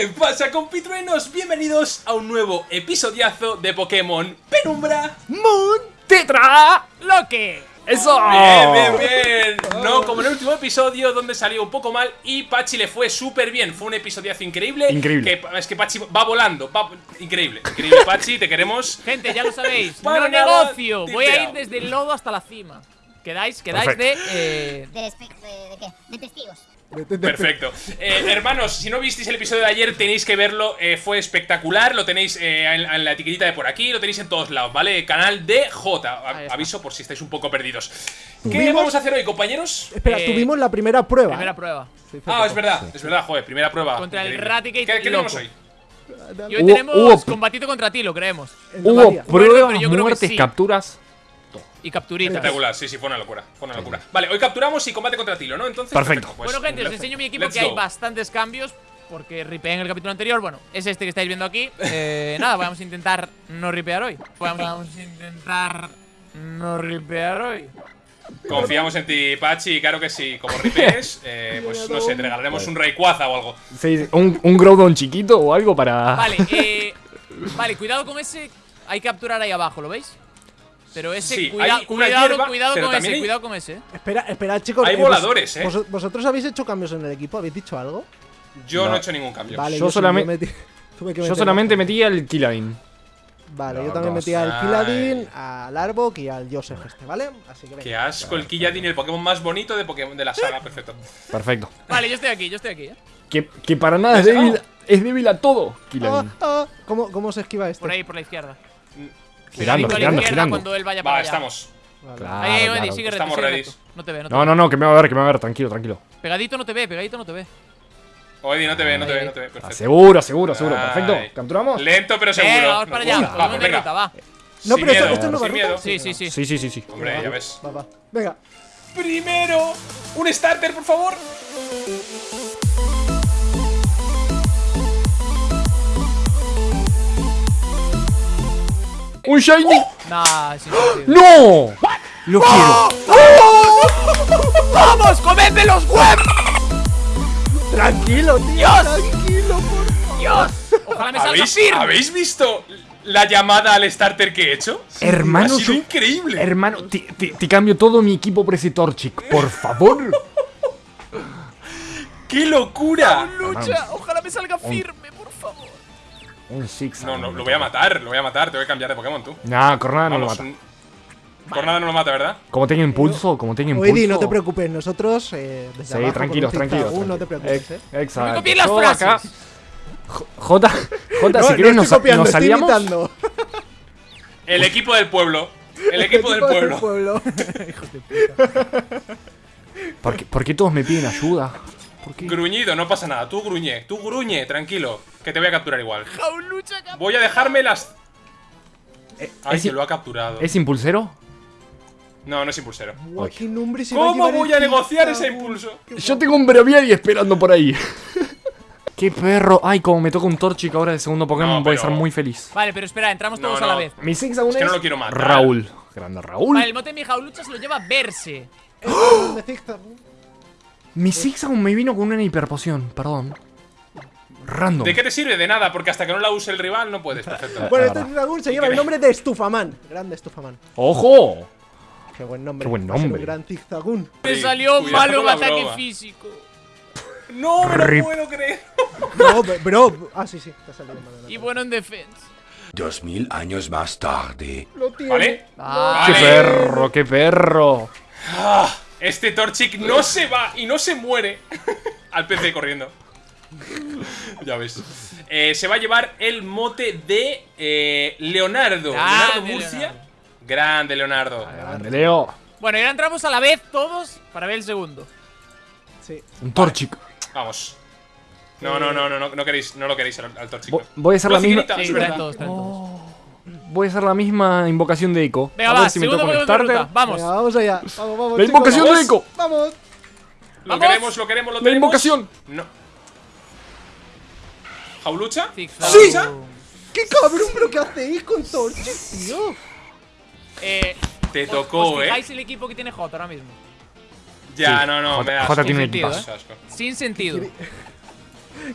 ¿Qué pasa compitruenos? Bienvenidos a un nuevo episodiazo de Pokémon Penumbra Moon Tetra Loque. Eso Bien, bien, bien No como en el último episodio donde salió un poco mal y Pachi le fue súper bien Fue un episodiazo increíble Increíble. que, Es que Pachi va volando va- Increíble, increíble Pachi, te queremos Gente, ya lo sabéis. Para no negocio. Voy a ir desde el lodo hasta la cima. Quedáis, quedáis de. eh, ¿De, espe- de, de qué? De testigos. Perfecto. Eh, hermanos, si no visteis el episodio de ayer, tenéis que verlo. eh, fue espectacular. Lo tenéis eh, en, en la etiquetita de por aquí. Lo tenéis en todos lados, ¿vale? Canal de J. A- Ahí está. aviso por si estáis un poco perdidos. ¿Qué ¿Tuvimos? vamos a hacer hoy, compañeros? Espera, Eh, tuvimos la primera prueba. primera prueba. Ah, es verdad, es verdad, joder, primera prueba. Contra el. Raticate ¿Qué, qué tenemos hoy? Y hoy Hubo- tenemos hubo- combatido contra ti, lo creemos. En la Hubo pruebas, pero yo creo que muertes, sí. capturas Y capturitas. Espectacular, sí, sí, fue una locura. Fue una locura. Vale, hoy capturamos y combate contra Tilo, ¿no? Entonces. Perfecto. pues, bueno, gente, os enseño mi equipo let's que hay bastantes cambios. Porque ripeé en el capítulo anterior. Bueno, es este que estáis viendo aquí. Eh, nada, vamos a intentar no ripear hoy. Vamos a intentar no ripear hoy. Confiamos en ti, Pachi, claro que sí. Como ripees, eh, pues no sé, te regalaremos un Rayquaza o algo. Sí, un, un Groudon chiquito o algo para. Vale, eh, vale, cuidado con ese. Hay que capturar ahí abajo, ¿lo veis? Pero ese, Sí, cuida- hay una cuidado, hierba, cuidado pero con ese, hay- cuidado con ese. Espera, espera, chicos. Hay eh, vos- voladores, ¿eh? vos- ¿Vosotros habéis hecho cambios en el equipo? ¿Habéis dicho algo? Yo no, No. he hecho ningún cambio. Vale, Yo solamente- metí- tuve que Yo solamente metí al Killadin. Vale, yo también no, metí al. Kiladin, al Arbok y al Joseph este, ¿vale? Así que venga. Qué asco, el Killadin, el Pokémon más bonito de Pokémon de la saga, perfecto. Perfecto. Vale, yo estoy aquí, yo estoy aquí, eh. Que, que para nada es débil, es débil a todo, Ah, Killadin. ah, ¿cómo, ¿Cómo se esquiva este? Por ahí, por la izquierda. Girando, Cuidadito a la girando, izquierda girando. cuando él vaya para Va, allá. estamos. Vale. Claro, Ahí, claro. Eddie, sigue recto, Estamos sigue ready. recto. No te ve, no te No, ve. no, no, que me va a ver, que me va a ver, tranquilo, tranquilo. Pegadito no te ve, pegadito no te ve. O Eddie, no te ve, no te ve, no te ve, Ah, perfecto. seguro, seguro, seguro. Perfecto. ¿Capturamos? Lento pero seguro. Venga, vamos para allá. Vamos, venga. ruta, va. No, pero esto, esto no va miedo. Sí, sí, sí. Sí, sí, sí, sí. Hombre, ya ves. Va, va. Venga. Primero, un starter, por favor. ¡Un Shiny! Nah. ¡No! Lo quiero. ¡Vamos, comedme los huevos! Tranquilo, tío. Tranquilo, por ¡Dios! Ojalá me salga ¿Habéis, firme. ¿Habéis visto la llamada al starter que he hecho? Hermano, ha sido increíble. Hermano, te, te- te cambio todo mi equipo por ese Torchic, por favor. ¡Qué locura! Lucha, ojalá me salga firme. Un Six. No, no, lo voy a matar, lo voy a matar, te voy a cambiar de Pokémon tú. Nah, Cornada no lo mata. un- Por nada no lo mata, ¿verdad? Como tenga impulso, como tenga impulso. Oedi, no te preocupes, nosotros eh, desde Sí, abajo tranquilos, tranquilos. No te preocupes, eh. Ex- Exacto. No me las Yo acá- frases. J, J, Jota, No, si no querés nos, copiando, nos salíamos. El equipo del pueblo. El equipo del pueblo. ¿Por qué, por qué todos me piden ayuda? ¿Por qué? Gruñido, no pasa nada. Tú gruñe, tú gruñe, tranquilo. Que te voy a capturar igual. Voy a dejarme las. Ay, es- que lo ha capturado. ¿Es impulsero? No, no es impulsero. Qué nombre se ¿Cómo voy a negociar ese impulso? Yo tengo un Braviary esperando por ahí. ¡Qué perro! Ay, como me toca un Torchic ahora de segundo Pokémon, No, voy a estar muy feliz. Vale, pero espera, entramos todos no. a la vez. Mi Six aún Es que no lo quiero matar. Raúl. Grande Raúl. Vale, el mote de mi jaulucha se lo lleva Verse. Zigzag. Mi aún me vino con una hiperpoción, perdón. Random. ¿De qué te sirve? De nada, porque hasta que no la use el rival no puedes. Perfecto. Bueno, este dragón se lleva el nombre de Estufaman. Grande Estufaman. ¡Ojo! Qué buen nombre. Qué buen nombre. un gran zigzagún. Me salió cuidado malo un ataque broma. físico. No me lo Rip. puedo creer. No, bro. Ah, sí, sí. Te ha salido mal. Y bueno en defensa. Dos mil años más tarde. Lo tiene. ¿Vale? Ah, ¡Qué Vale. perro, qué perro! Este Torchic no se va y no se muere. Al PC corriendo. ya ves. Eh, se va a llevar el mote de eh, Leonardo. Grande, Leonardo Murcia. Leonardo. Grande Leonardo. Grande Leo. Bueno, y ahora entramos a la vez todos para ver el segundo. Sí. Un Torchic. Vamos. No, no, no, no, no, no queréis, no lo queréis al, al Torchic. Vo- Voy a hacer la misma. Sí, Voy a hacer la misma invocación de Echo. Venga, a va, ver si me toca un de starter. Vamos. Venga, vamos allá. Vamos, vamos. La chicos, invocación de vamos. Echo. Vamos. Lo Vamos. queremos, lo queremos, lo La tenemos. invocación. No. ¿Jaulucha? ¡Sí! ¿Qué cabrón, pero qué hacéis con Torchic, tío? Eh, Te os- tocó, os eh. fijáis el equipo que tiene J ahora mismo. Ya, Sí, no, no, J- me da J asco. tiene un Sin sentido, asco. Sin sentido.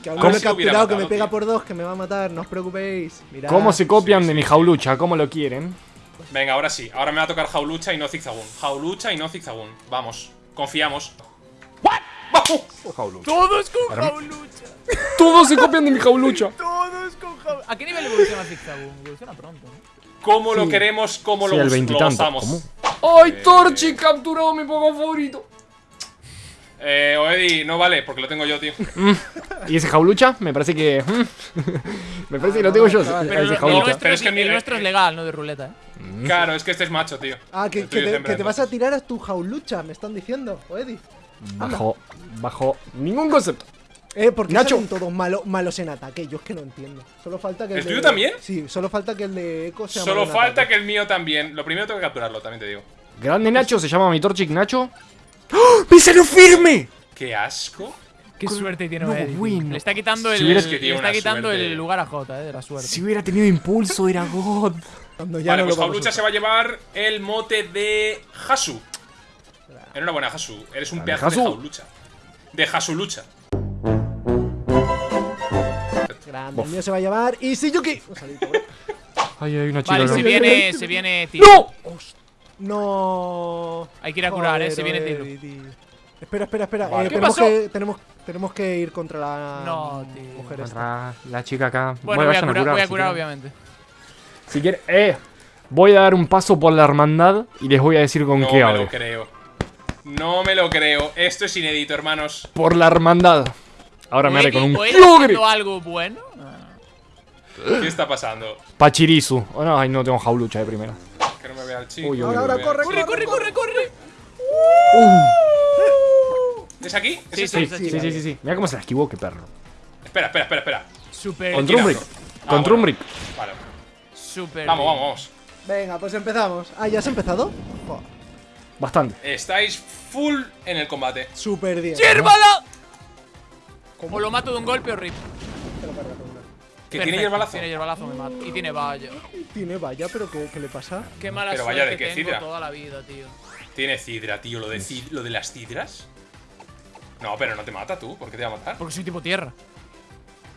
Que aún no lo he capturado, que me pega tío. por dos, que me va a matar, no os preocupéis. Mirad. ¿Cómo se copian sí, de mi sí. jaulucha? ¿Cómo lo quieren? Venga, ahora sí. Ahora me va a tocar Jaulucha y no Zigzagoon. Jaulucha y no Zigzagoon. Vamos. Confiamos. ¡Vamos! Todos con jaulucha. Todos se copian de mi jaulucha. Todos con jaulucha. ¿A qué nivel evoluciona Zigzagoon? Evoluciona pronto, ¿no? ¿Cómo lo queremos? ¿Cómo Sí, lo, el lo gozamos? ¿Cómo? ¡Ay, Torchi capturado mi Pokémon favorito! Eh, Oedi, no vale, porque lo tengo yo, tío. ¿Y ese jaulucha? Me parece que. mm, me parece que lo tengo yo. chaval. Pero ese lo- el, jaulucha. nuestro, pero es, que el nuestro es legal, no de ruleta, ¿eh? Claro, es que este es macho, tío. Ah, que, te, hembra, que te vas a tirar a tu jaulucha, me están diciendo, Eddie. Bajo. Bajo. Ningún concepto. Eh, porque Nacho. salen todos malos, malos en ataque, yo es que no entiendo. Solo falta que el, ¿El de- tuyo también? Sí, solo falta que el de Echo sea Solo malo falta que el mío también. Lo primero tengo que capturarlo, también te digo. Grande Nacho, se llama mi Torchic Nacho. ¡Oh! ¡Me salió firme! ¡Qué asco! Qué suerte tiene no, tío. bueno. Le está quitando el, Si que le está quitando suerte. el lugar a Jota, eh, de la suerte. Si hubiera tenido impulso, era God. Cuando ya vale, no pues Jaulucha se va a llevar el mote de Hasu. Enhorabuena, Hasu. Eres un pedazo de Hasu. Jaulucha. De Hasulucha. Grande, el mío se va a llamar Isiyuki. Un salito, bro. Ay, hay una chica. Vale, se viene, se viene Tilo. ¡No! No. Hay que ir a curar, eh, se viene tío. Espera, espera, espera. Vale. eh, ¿Qué tenemos, pasó? que, tenemos, tenemos que ir contra la No, tío. mujer esta. La chica acá. Bueno, voy a curar, voy a curar obviamente. Si quieren. Eh. Voy a dar un paso por la hermandad y les voy a decir con No qué me hable. lo creo. No me lo creo. Esto es inédito, hermanos. Por la hermandad. Ahora me haré con un ¿O él Kyogre. haciendo algo bueno? ¿Qué está pasando? Pachirisu. Oh, no, ay, no tengo jaulucha de primera. Chico. Uy, uy, Ahora, ahora, corre, ¡Corre, corre, corre, corre! ¿Es aquí? ¿Es Sí, este? sí, Sí, sí, sí, sí, sí, sí. Mira cómo se la esquivó, qué perro. Espera, espera, espera, espera. Super, Con Trumbrick. Ah, Con bueno. Trumbrick. Vale. super. Vamos, bien. vamos, vamos. Venga, pues empezamos. Ah, ¿ya has empezado? Bastante. Estáis full en el combate. Súper bien. ¡Hierbala! O lo mato de un golpe o rip. Que Perfecto, tiene hierbalazo. Tiene hierbalazo, me mato. Y tiene valla. Tiene vaya, pero ¿qué, qué le pasa? Qué mala Pero suerte vaya, ¿de qué tengo cidra? toda la vida, tío. Tiene cidra, tío. Lo de, cid- lo de las cidras. No, pero no te mata tú. ¿Por qué te va a matar? Porque soy tipo tierra.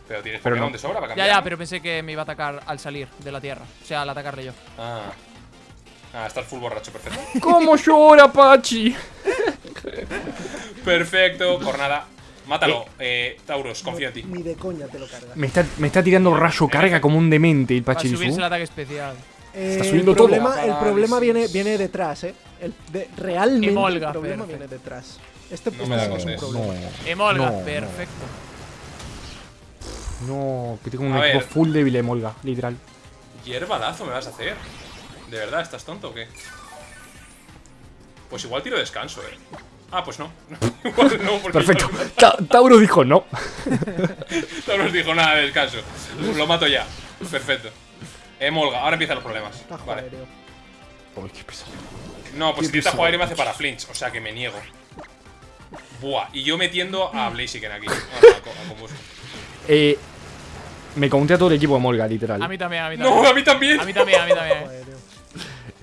Pero tienes Pero Pokémon no. de sobra para Ya, cambiar. ya, ¿no? pero pensé que me iba a atacar al salir de la tierra. O sea, al atacarle yo. Ah. Ah, estás full borracho, perfecto. ¿Cómo llora, Pachi? perfecto, jornada. Mátalo, eh, Tauros, confío en ti. Ni de coña te lo cargas. Me está, me está tirando rayo carga como un demente el Para subirse Pachirisu. el ataque especial. Eh, Está subiendo el todo. problema, el problema viene, viene detrás, ¿eh? El de- realmente Emolga, el problema perfecto. viene detrás. Este, No este me da es un problema. Emolga, no, perfecto. No, que tengo un A equipo ver. full débil de Molga, literal. Hierbalazo me vas a hacer. ¿De verdad estás tonto o qué? Pues igual tiro descanso, eh. Ah, pues no. igual no, porque Perfecto. Ta- Tauro dijo no. No nos dijo nada de descanso. Lo mato ya. Perfecto. Emolga, ahora empiezan los problemas. Vale. aéreo. Uy, qué pesado. No, pues si jugar y me hace para flinch, o sea que me niego. Buah, y yo metiendo a Blaziken aquí. Ah, no, a. Eh, me conté a todo el equipo de Molga, literal. A mí también, a mí también. No, a mí también. A mí también, a mí también. Aéreo.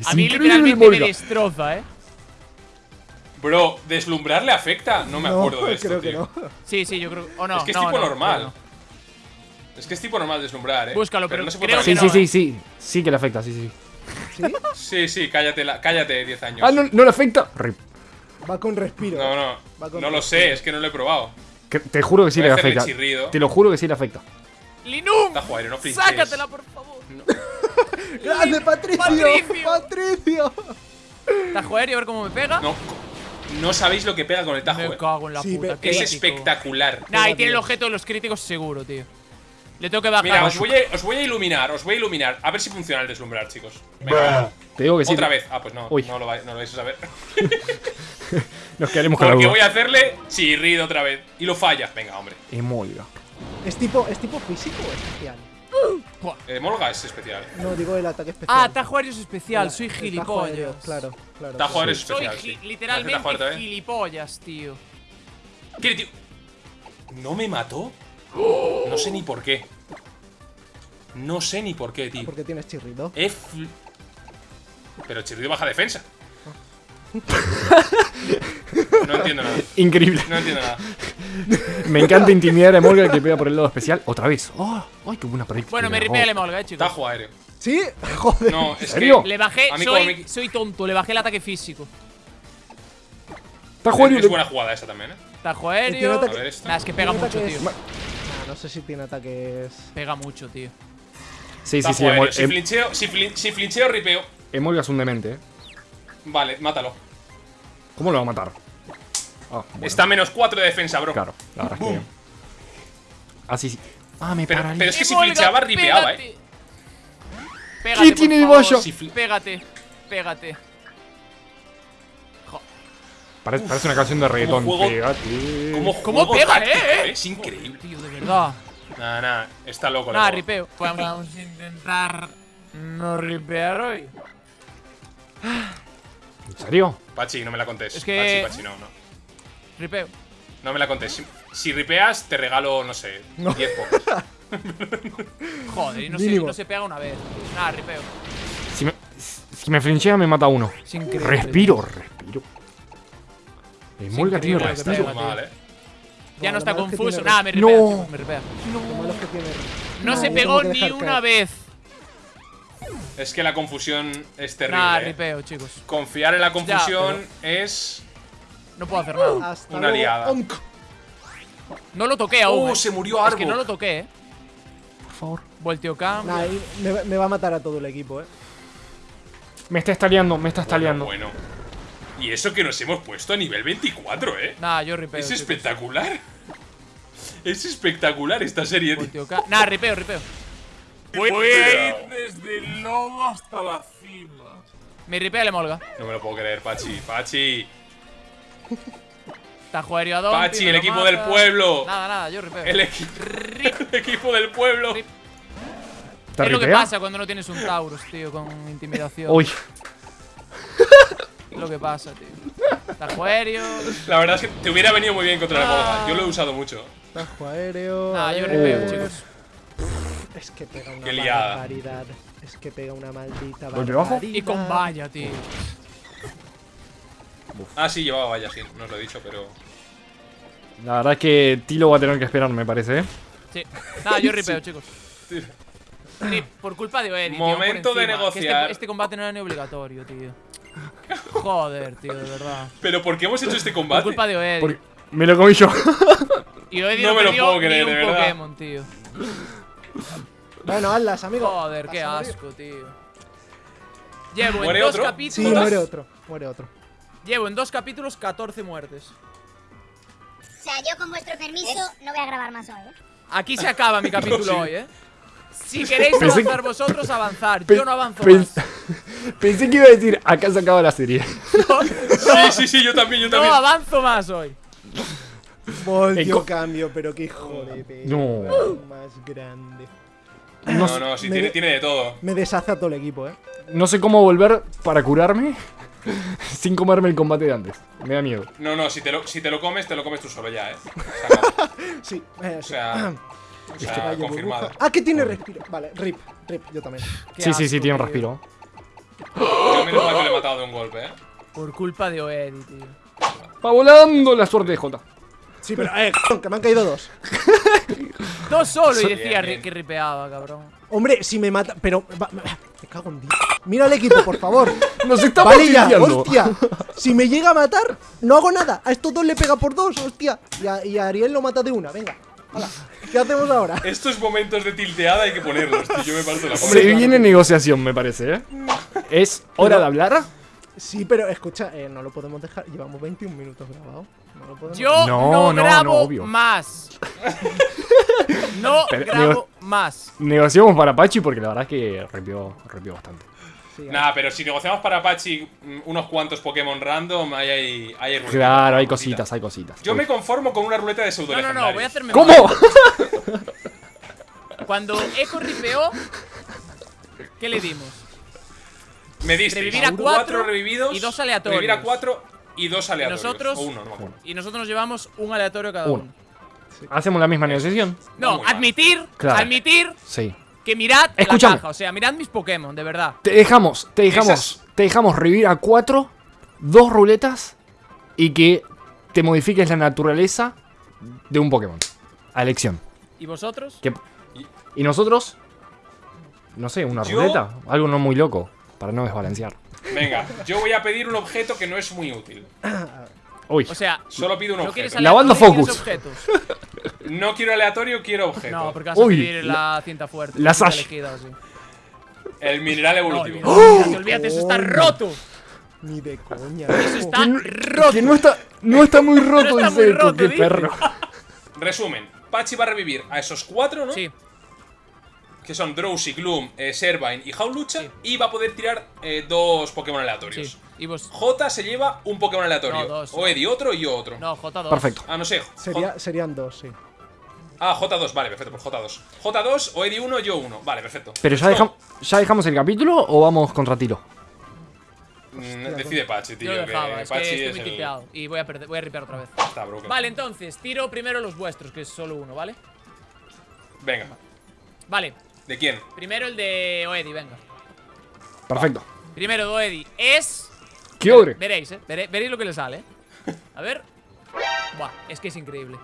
A mí literalmente me Molga. destroza, eh. Bro, ¿deslumbrar le afecta? No me acuerdo de esto, creo que tío. no. Sí, sí, yo creo. O no, Es que es no, tipo no, normal. no. Es que es tipo normal deslumbrar, eh. Búscalo, pero no se puede creo Sí, que sí, no, sí, eh. sí. Sí que le afecta, sí, sí. ¿Sí? Sí, sí, cállate, la, cállate 10 años. Ah, no, no le afecta. Rip. Va con respiro. No, no, Va con no lo sé, es que no lo he probado. Que- te juro que sí Voy le afecta. chirrido. Te lo juro que sí le afecta. ¡Linum! No. ¡Sácatela, por favor! ¡Grande, Patricio! Patricio. ¡Patricio! Tajo aéreo, a ver cómo me pega. No, no sabéis lo que pega con el Tajo, me eh. cago en la Sí, puta. Es espectacular. Nah, ahí tiene el objeto de los críticos seguro, tío. Le tengo que bajar. Mira, os voy, a, os voy a iluminar, os voy a iluminar. A ver si funciona el deslumbrar, chicos. Venga, Te digo que sí. otra vez. Ah, pues no, Uy. no lo, vais, no lo vais a saber. Nos quedaremos con la Porque voy a hacerle chirrido otra vez. Y lo falla. Venga, hombre. Emolga. ¿Es tipo, ¿Es tipo físico o especial? Eh, Molga es especial. No, digo el ataque especial. Ah, Tajo aéreo es especial, soy tajo gilipollas. aéreo, Claro, claro. Tajo Soy especial. gi- sí. Tajo literalmente gilipollas, tío. ¿Qué, tío? ¿No me mató? No sé ni por qué. No sé ni por qué, tío. Porque tienes chirrido. Pero Chirrido baja defensa. No entiendo nada. Increíble. No entiendo nada. Me encanta intimidar a Emolga que pega por el lado especial. Otra vez. Oh, ¡Ay, qué buena práctica! Bueno, me ripea el Emolga, eh, chicos. Tajo aéreo. ¿Sí? Joder. No, es serio? que. Le bajé, A mí soy, tonto, le bajé el ataque físico. Está jugando. Es buena jugada esa también, eh. Tajo aéreo. ataque- A ver esta. Nah, es que pega mucho, tío. No sé si tiene ataques. Pega mucho, tío. Sí, sí, Tajo sí. aéreo. Emol- Si Em- flincheo, si, flin- si flincheo, ripeo. Emolga es un demente, ¿eh? Vale, mátalo. ¿Cómo lo va a matar? Ah, bueno, Está a menos 4 de defensa, bro. Claro, la verdad es que. Así sí. Ah, me Pero, pero es que si Emolga, flincheaba, ripeaba, pégate. eh. Pégate, ¿Qué tiene de favor. bollo? Si Pégate, pégate. Parece, parece una canción de reggaetón. juego- Pégate. ¿Cómo, ¿Cómo pega, táctico, eh? Es increíble. Tío, de verdad. Nah, nah, está loco. Nada, loco. ripeo. Vamos a intentar no ripear hoy. ¿En serio? Pachi, no me la contés. Es que- Pachi, Pachi, no, no. Ripeo. No me la contés. Si, si ripeas, te regalo, no sé, 10 pocos. Joder, y no se, no se pega una vez. Nada, ripeo. Si me, si me flinchea, me mata uno. Es increíble. Respiro, respiro. Tiene lo que Está respiro. pega. muy mal, eh. Ya no está confuso. tiene Nada, me No. ripea. chicos, me ripea. Tiene. No No, se pegó ni una caer. vez. Es que la confusión es terrible. Nada, eh. ripeo, chicos. Confiar en la confusión es. No puedo hacer nada. Hasta Una luego. liada. No lo toqué aún. ¡Oh, eh. se murió Es Arbo! que no lo toqué, eh. Por favor. Volteo. Nah, ahí me, me va a matar a todo el equipo, eh. Me está estaleando, me está estaleando. Bueno, Y eso que nos hemos puesto a nivel 24, eh. Nada, yo ripeo. Es espectacular. Es espectacular esta serie. tío. Nada, ripeo, ripeo. Voy a ir desde el lobo hasta la cima. Me ripea el emolga. No me lo puedo creer, Pachi. Pachi. Tajo aéreo a Dompi, Pachi, el equipo mata. del pueblo. Nada, nada, yo ripeo. El, equi- el equipo del pueblo. Rip. ¿Te Es lo que pasa cuando no tienes un Taurus, tío, con intimidación. Uy, Es lo que pasa, tío. Tajo aéreo. La verdad es que te hubiera venido muy bien contra el Ah. Morga. Yo lo he usado mucho. Tajo aéreo. Nada, a yo ripeo, chicos. Es que pega una Qué liada. barbaridad. Es que pega una maldita barbaridad. Y con valla, tío. Ah, sí, llevaba vaya, sí. No os lo he dicho, pero. la verdad es que Tilo va a tener que esperar, me parece, ¿eh? Sí. Nada, yo ripeo, chicos. Rip, por culpa de Oedi, tío, Momento por de. Que negociar. este, este combate no era ni obligatorio, tío. Joder, tío, de verdad. ¿Pero por qué hemos hecho este Por combate? culpa de Oedi. Porque me lo comí yo. Y Oedi No no, me lo puedo creer, ni de verdad. Pokémon, tío. Bueno, hazlas, amigo. Joder, qué asco, tío. Llevo en ¿Muere dos otro? Sí, capítulos. muere otro. Muere otro. Llevo en dos capítulos 14 muertes. O sea, yo con vuestro permiso no voy a grabar más hoy, ¿eh? Aquí se acaba mi capítulo sí. hoy, eh. Si queréis Pensé que- avanzar vosotros, avanzar. Pe- Yo no avanzo pens- más. Pensé que iba a decir, acá se acaba la serie. Sí, sí, sí, yo también, yo No también. avanzo más hoy. Voltio co- cambio, pero qué hijo de perra No. más grande. No, No, no, sí, tiene, tiene de todo. Me deshace a todo el equipo, eh. no sé cómo volver para curarme sin comerme el combate de antes. Me da miedo. No, no, si te, lo, si te lo comes, te lo comes tú solo ya, eh. Sí, eh, O sea, o sea Rayo, confirmado. burbuja. Ah, que tiene respiro. Vale, rip, rip, yo también. Qué sí, sí, sí, tiene un respiro. Yo menos mal que le he matado de un golpe, eh. Por culpa de Oedi, tío. Va volando la suerte de Jota. Sí, pero, eh, que me han caído dos. Dos solo y Bien, decía bien. que ripeaba, cabrón. Hombre, si me mata. Pero. me cago en Dios. Mira el equipo, por favor. Nos está Vale ya, hostia. Si me llega a matar, no hago nada. A estos dos le pega por dos, hostia. Y a, y a Ariel lo mata de una, venga. ¿Qué hacemos ahora? Estos momentos de tilteada hay que ponerlos, tío. Yo me parto la Se viene negociación, me parece, ¿eh? ¿Es hora de hablar? Sí, pero escucha, eh, no lo podemos dejar. Llevamos 21 minutos grabados. No lo podemos Yo No, no, no, grabo no, obvio. más. no Pero, grabo más. Negociamos para Pachi porque la verdad es que repió, repió bastante. Sí, Nah, pero si negociamos para Apache mm, unos cuantos Pokémon random, ahí hay, hay, ruleta, Claro, hay cositas. cositas, hay cositas. Yo me conformo con una ruleta de pseudo No, no, no, voy a hacerme ¿Cómo? Cuando Echo ripeó, ¿qué le dimos? Me diste Revivir a cuatro revividos y dos aleatorios. Revivir a cuatro y dos aleatorios. nosotros- O uno, no me acuerdo. Y nosotros nos llevamos un aleatorio cada Uno. uno. ¿Hacemos la misma negociación? No, admitir, Claro. admitir Sí. que mirad Escúchame. la caja. O sea, mirad mis Pokémon, de verdad. Te dejamos, te dejamos, Esas- te dejamos revivir a cuatro, dos ruletas y que te modifiques la naturaleza de un Pokémon. A elección. ¿Y vosotros? ¿Qué- ¿Y nosotros? No sé, una Yo- ruleta. Algo no muy loco. Para no desbalancear. Venga, yo voy a pedir un objeto que no es muy útil. Uy. O sea, Solo pido un ¿no quieres objeto. Lavando focus. objetos? No quiero aleatorio, quiero objeto. No, porque vas a Uy, pedir la cinta fuerte. la Sash. elegida. El mineral No, evolutivo. olvídate, olvídate, eso está Coño. roto. Ni de coña. Eso está Que no- roto. Que no está, no está muy roto, está dice muy roto, qué perro. Resumen, Pachi va a revivir a esos cuatro, ¿no? Sí, Que son Drowsy, Gloom, eh, Servine y Howlucha. Sí. Y va a poder tirar eh, dos Pokémon aleatorios. sí. Y vos. J se lleva un Pokémon aleatorio. No, dos. O Eddie otro y yo otro. No, J2. Perfecto. Ah, no sé. J- Sería, serían dos, sí. Ah, J2, vale, perfecto, pues J2. J2 o Eddie 1, yo 1. Vale, perfecto. Pero ya, dejam- ya dejamos el capítulo o vamos contra tiro. mm, decide Pachi, tío. Yo lo dejaba, que es Pachi que estoy es muy el- tipeado. Y voy a, perder, voy a ripear otra vez. Está broken. Vale, entonces, tiro primero los vuestros, que es solo uno, ¿vale? Venga, Vale, ¿de quién? primero el de Oedi, venga. Perfecto. Primero de Oedi es. ¿Qué ogre? Veréis, ¿eh? Veréis lo que le sale, ¿eh? A ver. Buah, es que es increíble.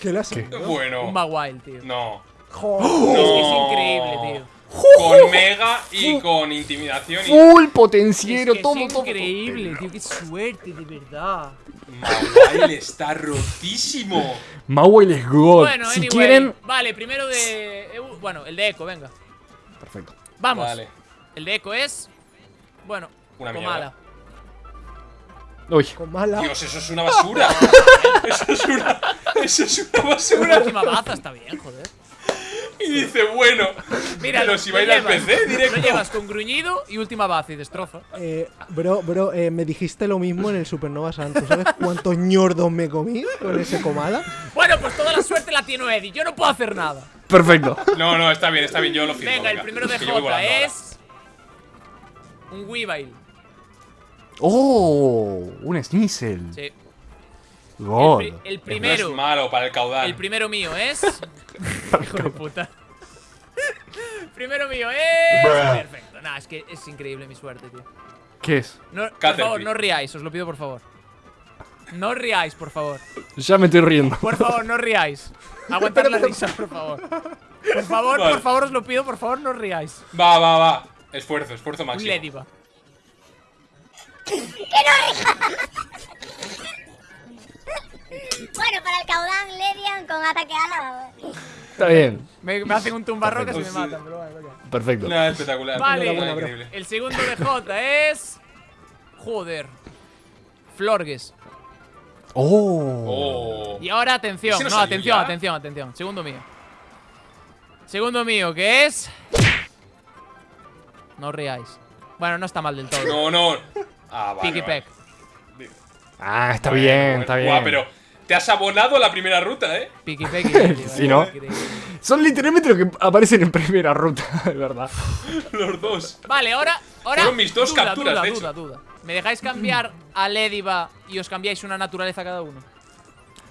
¿Qué le ¿Qué? Bueno. Un Mawile, tío. No. Joder. Es que es No. increíble, tío. Con Mega y con Intimidación y. Full potenciero, es que todo, es todo. todo. increíble, tío. Qué suerte, de verdad. Mawile está rotísimo. Mauel es God. Bueno, si anyway. quieren. Vale, primero de. Bueno, el de Echo, venga. Perfecto. Vamos. Vale. El de Echo es. Bueno, Una Comala. Uy. Con mala. Dios, eso es una basura. eso es una. Eso es una La basura. última baza está bien, joder. Y dice, bueno. Mira, pero si lo va a ir al llevas- PC directo. Lo llevas con gruñido y última baza y destrozo. Eh, bro, bro, eh, me dijiste lo mismo en el Supernova Santos. ¿Sabes cuántos ñordos me comí con ese comala? Bueno, pues toda la suerte la tiene Eddie. Yo no puedo hacer nada. Perfecto. No, no, está bien, está bien, yo lo firmo. Venga, el primero de Jota es. Un Weavile. Oh, un Sneasel. Sí. God. El, pri- el No primero. es malo para el caudal. El primero mío es. Hijo de puta. primero mío es. Perfecto. Nah, es que es increíble mi suerte, tío. ¿Qué es? No, por favor, no riáis, os lo pido por favor. No riáis, por favor. Ya me estoy riendo. Por favor, no riáis. Aguantad la risa, por favor. Por favor, Vale. por favor, os lo pido, por favor, no riáis. Va, va, va. Esfuerzo, esfuerzo Un máximo. Lediva. Bueno, para el caudán Ledian con ataque ala. Está bien. Me, me hacen un tumbarrocas y me Perfecto. matan, pero bueno, ok. Perfecto. Nada, espectacular. Vale, increíble. el segundo de J es. Joder. Florges. Oh. Oh. Y ahora atención, ¿Ese no no, atención, ya? atención, atención. Segundo mío. Segundo mío, que es. No riáis. Bueno, no está mal del todo. No, no. Ah, vale. Piggy vale. Peck. Ah, está bien, bueno. está bien. Guau, pero te has abonado la primera ruta, ¿eh? Piggy Sí, ¿no? Son literalmente los que aparecen en primera ruta, de verdad. Los dos. Vale, ahora. ahora Fueron mis dos duda, capturas, duda, de hecho. duda, duda. ¿Me dejáis cambiar a Lediva y os cambiáis una naturaleza cada uno?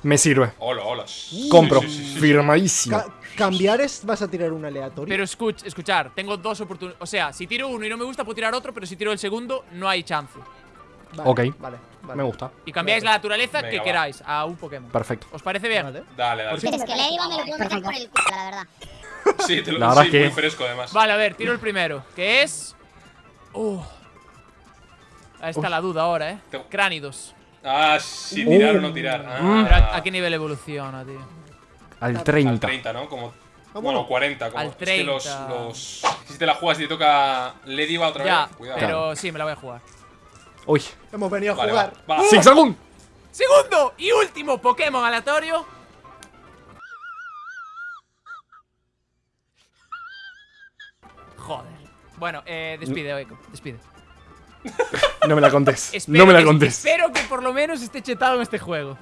Me sirve. Hola, hola. Compro. Sí, sí, sí, sí. Firmadísimo. Ca- cambiar es. Vas a tirar un aleatorio. Pero escuch, escuchar, tengo dos oportunidades. O sea, si tiro uno y no me gusta, puedo tirar otro, pero si tiro el segundo, no hay chance. Vale, Ok. Vale, vale. Me gusta. Y cambiáis la naturaleza Venga, que va. queráis a un Pokémon. Perfecto. ¿Os parece bien? Dale, dale. Es que Lediva me lo puedo meter por el culo, la verdad. Sí, te lo La verdad sí, es que- muy fresco además. Vale, a ver, tiro el primero, que es. Uh. Ahí está la duda ahora, eh. Te- Cránidos. Ah, sí, tirar o no tirar. Ah, Uh. Pero ¿a, a qué nivel evoluciona, tío? Al Al 30. 30, ¿no? Como. Bueno, bueno. 40. Como, Al Es que los, 30. los. Si te la jugas y te toca Lediva otra Ya, vez, cuidado. pero sí, me la voy a jugar. Uy. Hemos venido a Vale, jugar. va. va. Zigzagoon. Segundo y último Pokémon aleatorio. Joder. Bueno, eh, despide, Echo, despide. No me la contés. Espero No me la que- contés. Espero que por lo menos esté chetado en este juego.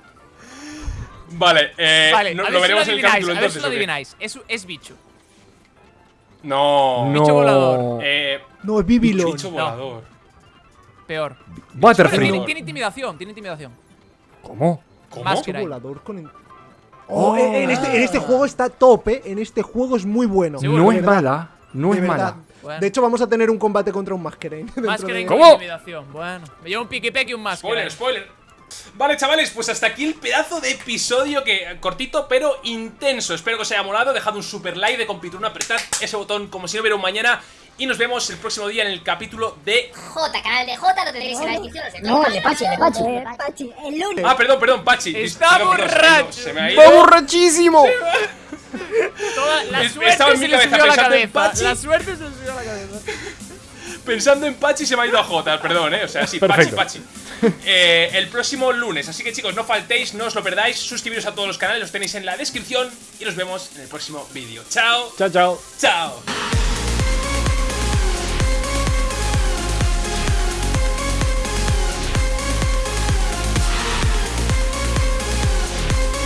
Vale, eh. Vale, no- a ver lo si lo veremos en el adivináis, capítulo a ver si entonces. lo adivináis. Es, es bicho. No. Bicho volador. Eh. No, es Bibilon. Bicho volador. Peor. Butterfree. Tiene, tiene intimidación, tiene intimidación. ¿Cómo? ¿Cómo? Más Bicho volador con. en- Oh, en, este, en este juego está tope. En este juego es muy bueno. Seguro. No es mala. No de es verdad. mala. Bueno. De hecho, vamos a tener un combate contra un Masquerain. que de- con ¿Cómo? intimidación. Bueno, me llevo un pique y un más Spoiler, spoiler. Vale, chavales, pues hasta aquí el pedazo de episodio que cortito pero intenso. Espero que os haya molado. Dejad un super like de compituna, apretad ese botón como si no hubiera un mañana. Y nos vemos el próximo día en el capítulo de. J, canal de J, lo tendréis en la descripción. No, el de Pachi, el de Pachi. Pachi, el lunes. Ah, perdón, perdón, Pachi. Está borracho. Se me ha ido. ¡Va borrachísimo! Toda la suerte estaba en se mi le cabeza subió a la cabeza. Pachi. La suerte se le subió a la cabeza. Pensando en Pachi se me ha ido a J, perdón, eh. O sea, sí, Perfecto. Pachi, Pachi. Eh, el próximo lunes. Así que chicos, no faltéis, no os lo perdáis. Suscribiros a todos los canales, los tenéis en la descripción. Y nos vemos en el próximo vídeo. Chao, Chao, chao. chao.